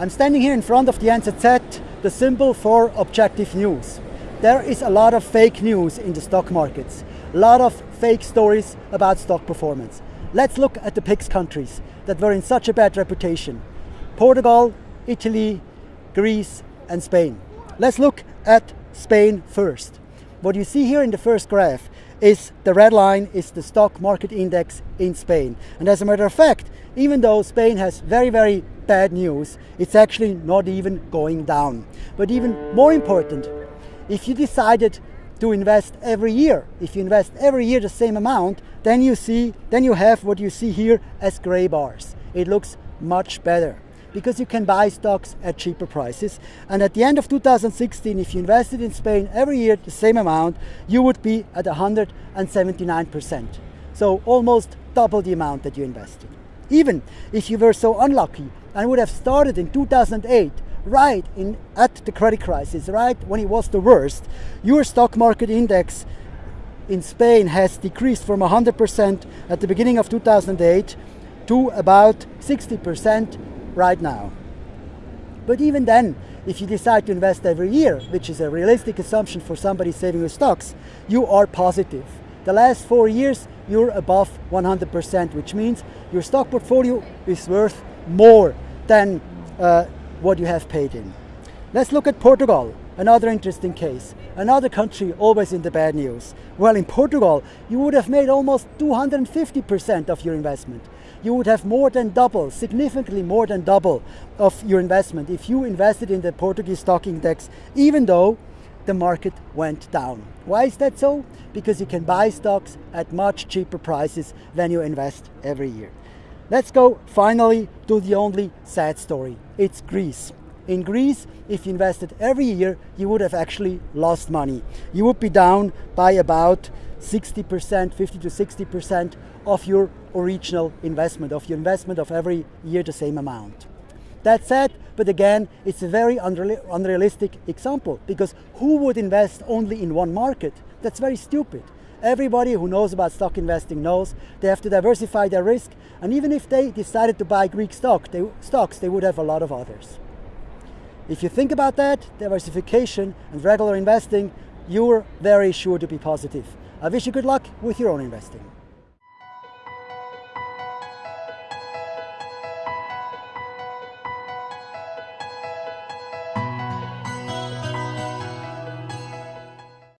I'm standing here in front of the NZZ, the symbol for objective news. There is a lot of fake news in the stock markets, a lot of fake stories about stock performance. Let's look at the PIGS countries that were in such a bad reputation. Portugal, Italy, Greece and Spain. Let's look at Spain first. What you see here in the first graph is the red line is the stock market index in Spain. And as a matter of fact, even though Spain has very, very bad news, it's actually not even going down. But even more important, if you decided to invest every year, if you invest every year the same amount, then you see, then you have what you see here as gray bars. It looks much better because you can buy stocks at cheaper prices. And at the end of 2016, if you invested in Spain every year the same amount, you would be at 179%. So almost double the amount that you invested. Even if you were so unlucky and would have started in 2008, right in at the credit crisis, right when it was the worst, your stock market index in Spain has decreased from 100% at the beginning of 2008 to about 60% right now. But even then, if you decide to invest every year, which is a realistic assumption for somebody saving with stocks, you are positive. The last four years, you're above 100%, which means your stock portfolio is worth more than uh, what you have paid in. Let's look at Portugal, another interesting case. Another country always in the bad news. Well, in Portugal, you would have made almost 250% of your investment. You would have more than double, significantly more than double of your investment if you invested in the Portuguese stock index, even though the market went down. Why is that so? Because you can buy stocks at much cheaper prices than you invest every year. Let's go finally to the only sad story. It's Greece. In Greece, if you invested every year, you would have actually lost money. You would be down by about 60%, 50 to 60% of your original investment, of your investment of every year the same amount. That's sad, but again, it's a very unrealistic example because who would invest only in one market? That's very stupid. Everybody who knows about stock investing knows they have to diversify their risk. And even if they decided to buy Greek stock, they, stocks, they would have a lot of others. If you think about that, diversification and regular investing, you're very sure to be positive. I wish you good luck with your own investing.